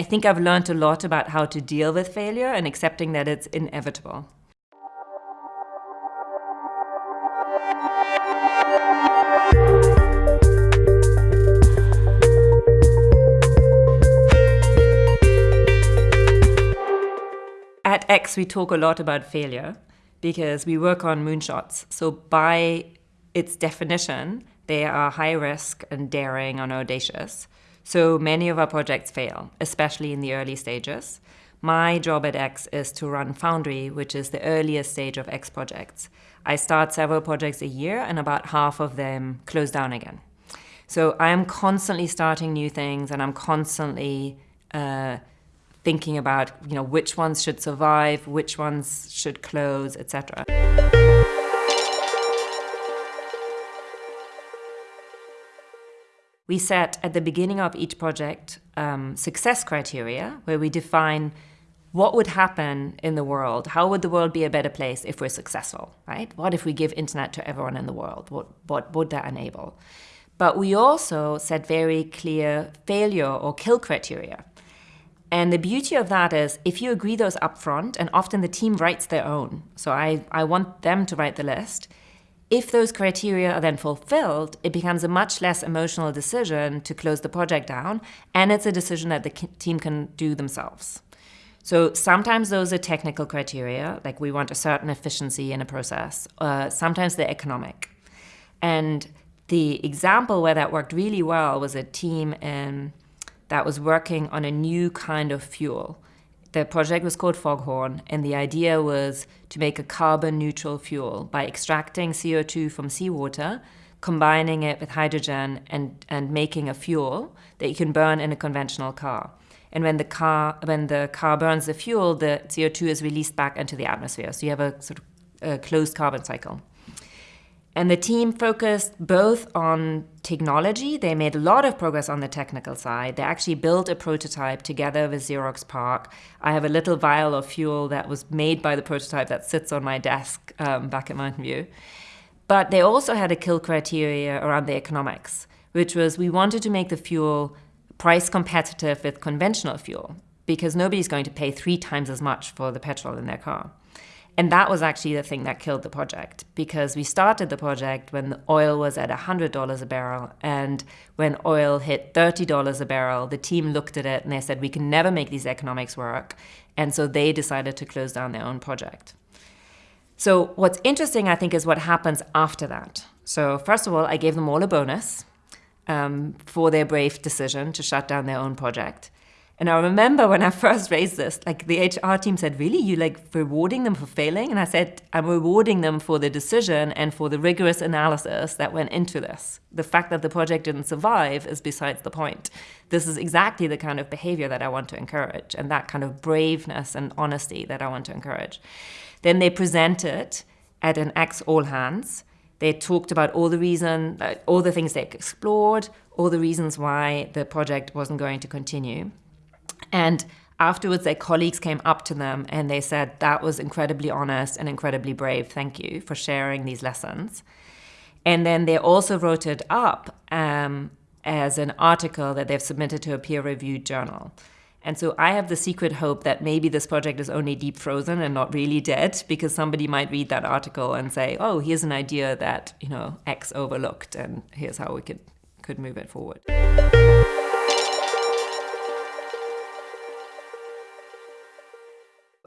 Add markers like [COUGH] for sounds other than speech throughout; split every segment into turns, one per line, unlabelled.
I think I've learned a lot about how to deal with failure and accepting that it's inevitable. At X, we talk a lot about failure because we work on moonshots. So by its definition, they are high risk and daring and audacious. So many of our projects fail, especially in the early stages. My job at X is to run Foundry, which is the earliest stage of X projects. I start several projects a year and about half of them close down again. So I am constantly starting new things and I'm constantly uh, thinking about you know which ones should survive, which ones should close, etc. We set at the beginning of each project um, success criteria where we define what would happen in the world? How would the world be a better place if we're successful, right? What if we give internet to everyone in the world? What, what would that enable? But we also set very clear failure or kill criteria. And the beauty of that is if you agree those up front, and often the team writes their own, so I, I want them to write the list, if those criteria are then fulfilled, it becomes a much less emotional decision to close the project down, and it's a decision that the team can do themselves. So sometimes those are technical criteria, like we want a certain efficiency in a process. Uh, sometimes they're economic. And the example where that worked really well was a team in that was working on a new kind of fuel. The project was called Foghorn, and the idea was to make a carbon neutral fuel by extracting CO2 from seawater, combining it with hydrogen, and, and making a fuel that you can burn in a conventional car. And when the car when the car burns the fuel, the CO2 is released back into the atmosphere. So you have a sort of a closed carbon cycle. And the team focused both on technology. They made a lot of progress on the technical side. They actually built a prototype together with Xerox PARC. I have a little vial of fuel that was made by the prototype that sits on my desk um, back at Mountain View. But they also had a kill criteria around the economics, which was we wanted to make the fuel price competitive with conventional fuel because nobody's going to pay three times as much for the petrol in their car. And that was actually the thing that killed the project because we started the project when the oil was at $100 a barrel. And when oil hit $30 a barrel, the team looked at it and they said, we can never make these economics work. And so they decided to close down their own project. So what's interesting, I think, is what happens after that. So first of all, I gave them all a bonus um, for their brave decision to shut down their own project. And I remember when I first raised this, like the HR team said, really, you like rewarding them for failing? And I said, I'm rewarding them for the decision and for the rigorous analysis that went into this. The fact that the project didn't survive is besides the point. This is exactly the kind of behavior that I want to encourage and that kind of braveness and honesty that I want to encourage. Then they presented at an X All Hands. They talked about all the reason, uh, all the things they explored, all the reasons why the project wasn't going to continue. And afterwards, their colleagues came up to them and they said, That was incredibly honest and incredibly brave. Thank you for sharing these lessons. And then they also wrote it up um, as an article that they've submitted to a peer reviewed journal. And so I have the secret hope that maybe this project is only deep frozen and not really dead because somebody might read that article and say, oh, here's an idea that, you know, X overlooked and here's how we could, could move it forward.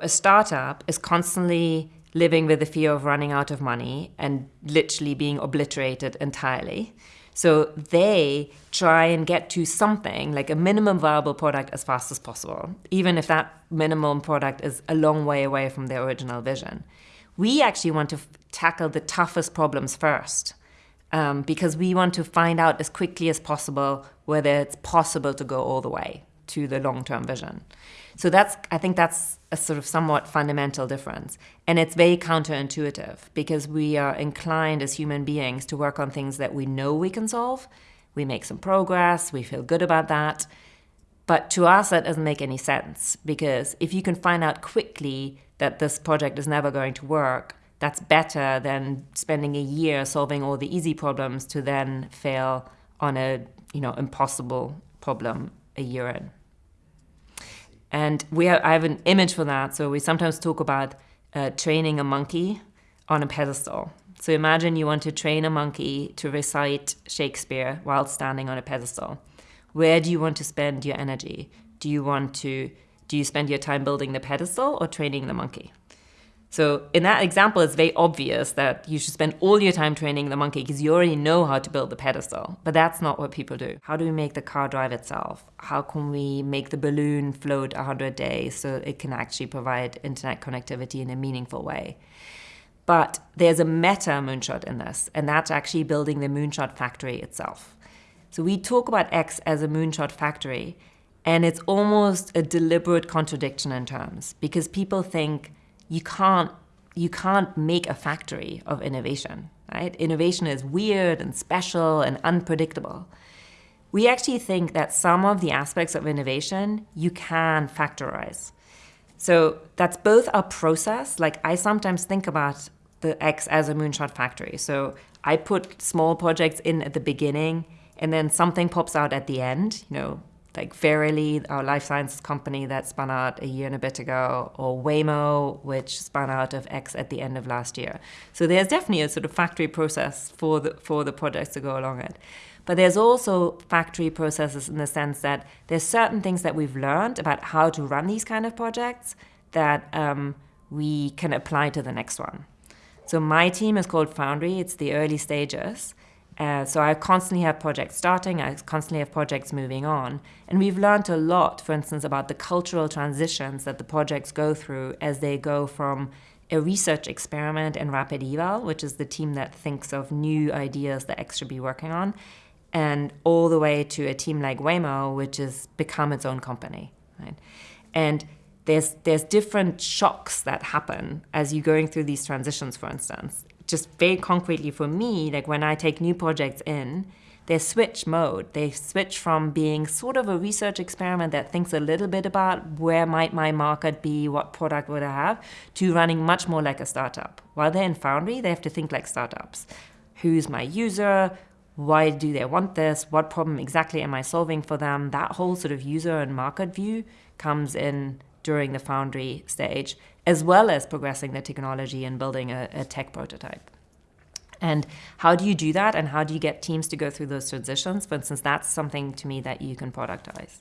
A startup is constantly living with the fear of running out of money and literally being obliterated entirely. So they try and get to something like a minimum viable product as fast as possible, even if that minimum product is a long way away from their original vision. We actually want to tackle the toughest problems first um, because we want to find out as quickly as possible whether it's possible to go all the way to the long-term vision. So that's, I think that's a sort of somewhat fundamental difference. And it's very counterintuitive because we are inclined as human beings to work on things that we know we can solve. We make some progress, we feel good about that. But to us, that doesn't make any sense because if you can find out quickly that this project is never going to work, that's better than spending a year solving all the easy problems to then fail on a you know impossible problem a year in. And we have, I have an image for that. So we sometimes talk about uh, training a monkey on a pedestal. So imagine you want to train a monkey to recite Shakespeare while standing on a pedestal. Where do you want to spend your energy? Do you want to do you spend your time building the pedestal or training the monkey? So in that example, it's very obvious that you should spend all your time training the monkey because you already know how to build the pedestal. But that's not what people do. How do we make the car drive itself? How can we make the balloon float 100 days so it can actually provide internet connectivity in a meaningful way? But there's a meta moonshot in this, and that's actually building the moonshot factory itself. So we talk about X as a moonshot factory, and it's almost a deliberate contradiction in terms because people think you can't you can't make a factory of innovation, right? Innovation is weird and special and unpredictable. We actually think that some of the aspects of innovation you can factorize. So that's both a process, like I sometimes think about the X as a moonshot factory. So I put small projects in at the beginning and then something pops out at the end, you know, like Verily, our life sciences company that spun out a year and a bit ago, or Waymo, which spun out of X at the end of last year. So there's definitely a sort of factory process for the for the projects to go along it. But there's also factory processes in the sense that there's certain things that we've learned about how to run these kind of projects that um, we can apply to the next one. So my team is called Foundry. It's the early stages. Uh, so I constantly have projects starting, I constantly have projects moving on. And we've learned a lot, for instance, about the cultural transitions that the projects go through as they go from a research experiment in Rapid Eval, which is the team that thinks of new ideas that X should be working on, and all the way to a team like Waymo, which has become its own company. Right? And there's there's different shocks that happen as you're going through these transitions, for instance just very concretely for me, like when I take new projects in, they switch mode. They switch from being sort of a research experiment that thinks a little bit about where might my market be, what product would I have, to running much more like a startup. While they're in Foundry, they have to think like startups. Who's my user? Why do they want this? What problem exactly am I solving for them? That whole sort of user and market view comes in during the Foundry stage, as well as progressing the technology and building a, a tech prototype. And how do you do that? And how do you get teams to go through those transitions? For instance, that's something to me that you can productize.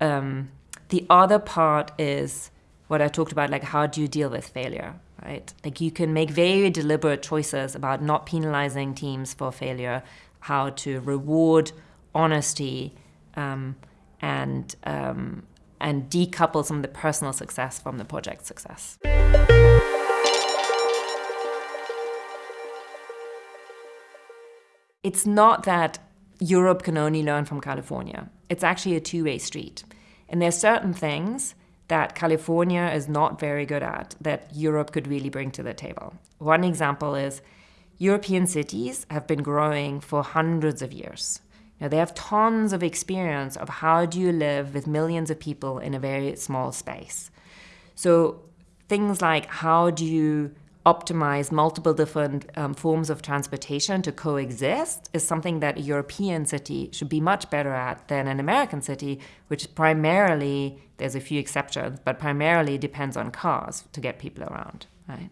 Um, the other part is what I talked about, like how do you deal with failure, right? Like you can make very deliberate choices about not penalizing teams for failure, how to reward honesty um, and um, and decouple some of the personal success from the project success. It's not that Europe can only learn from California. It's actually a two-way street. And there's certain things that California is not very good at that Europe could really bring to the table. One example is European cities have been growing for hundreds of years. Now, they have tons of experience of how do you live with millions of people in a very small space. So things like how do you optimize multiple different um, forms of transportation to coexist is something that a European city should be much better at than an American city, which primarily, there's a few exceptions, but primarily depends on cars to get people around, right?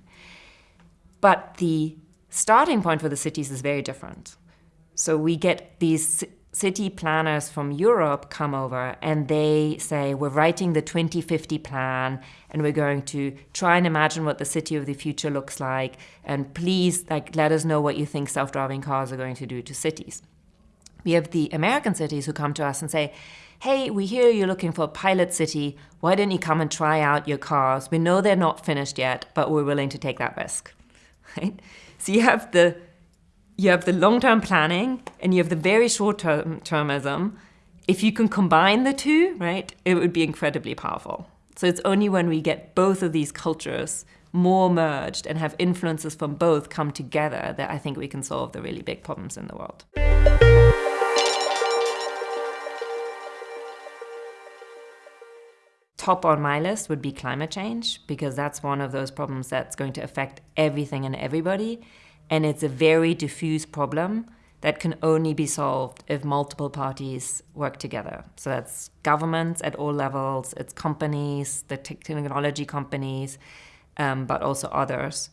But the starting point for the cities is very different. So we get these city planners from Europe come over and they say, We're writing the 2050 plan and we're going to try and imagine what the city of the future looks like. And please, like, let us know what you think self driving cars are going to do to cities. We have the American cities who come to us and say, Hey, we hear you're looking for a pilot city. Why don't you come and try out your cars? We know they're not finished yet, but we're willing to take that risk. [LAUGHS] Right? So you have the you have the long-term planning and you have the very short-term termism. If you can combine the two, right, it would be incredibly powerful. So it's only when we get both of these cultures more merged and have influences from both come together that I think we can solve the really big problems in the world. Top on my list would be climate change because that's one of those problems that's going to affect everything and everybody and it's a very diffuse problem that can only be solved if multiple parties work together. So that's governments at all levels, it's companies, the technology companies, um, but also others.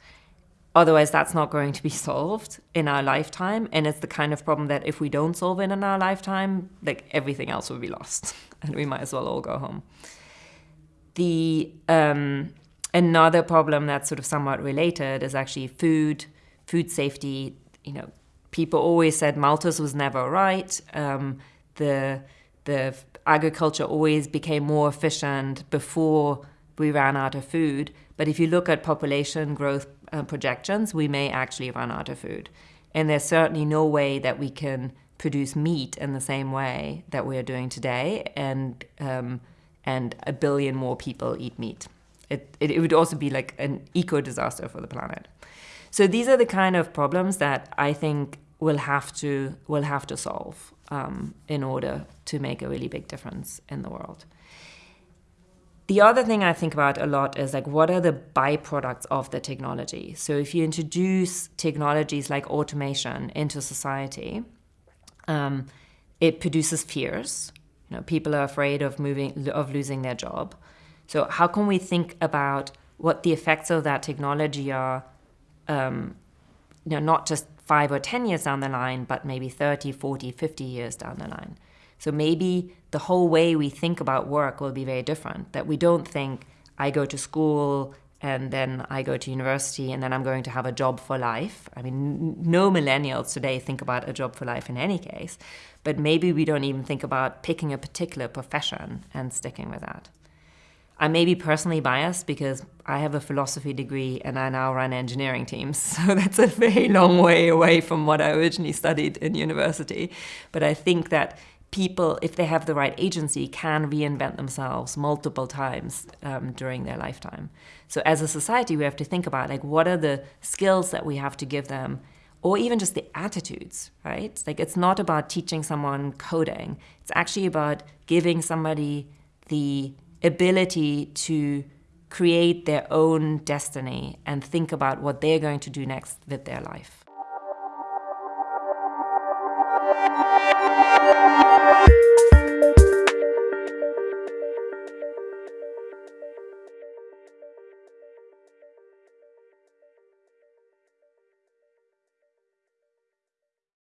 Otherwise, that's not going to be [LAUGHS] solved in our lifetime. And it's the kind of problem that if we don't solve it in our lifetime, like everything else will be lost [LAUGHS] and we might as well all go home. The um, another problem that's sort of somewhat related is actually food, food safety. You know, people always said Malthus was never right. Um, the the agriculture always became more efficient before we ran out of food. But if you look at population growth uh, projections, we may actually run out of food. And there's certainly no way that we can produce meat in the same way that we are doing today, and um, and a billion more people eat meat. It, it, it would also be like an eco disaster for the planet. So these are the kind of problems that I think will have to will have to solve um, in order to make a really big difference in the world. The other thing I think about a lot is like what are the byproducts of the technology? So if you introduce technologies like automation into society, um, it produces fears. You know, people are afraid of moving of losing their job. So how can we think about what the effects of that technology are? Um, you know, not just five or 10 years down the line, but maybe 30, 40, 50 years down the line. So maybe the whole way we think about work will be very different, that we don't think, I go to school and then I go to university and then I'm going to have a job for life. I mean, no millennials today think about a job for life in any case, but maybe we don't even think about picking a particular profession and sticking with that. I may be personally biased because I have a philosophy degree and I now run engineering teams. [LAUGHS] So that's a very long way away from what I originally studied in university. But I think that people, if they have the right agency, can reinvent themselves multiple times um, during their lifetime. So as a society, we have to think about like what are the skills that we have to give them or even just the attitudes, right? Like it's not about teaching someone coding. It's actually about giving somebody the ability to create their own destiny and think about what they're going to do next with their life.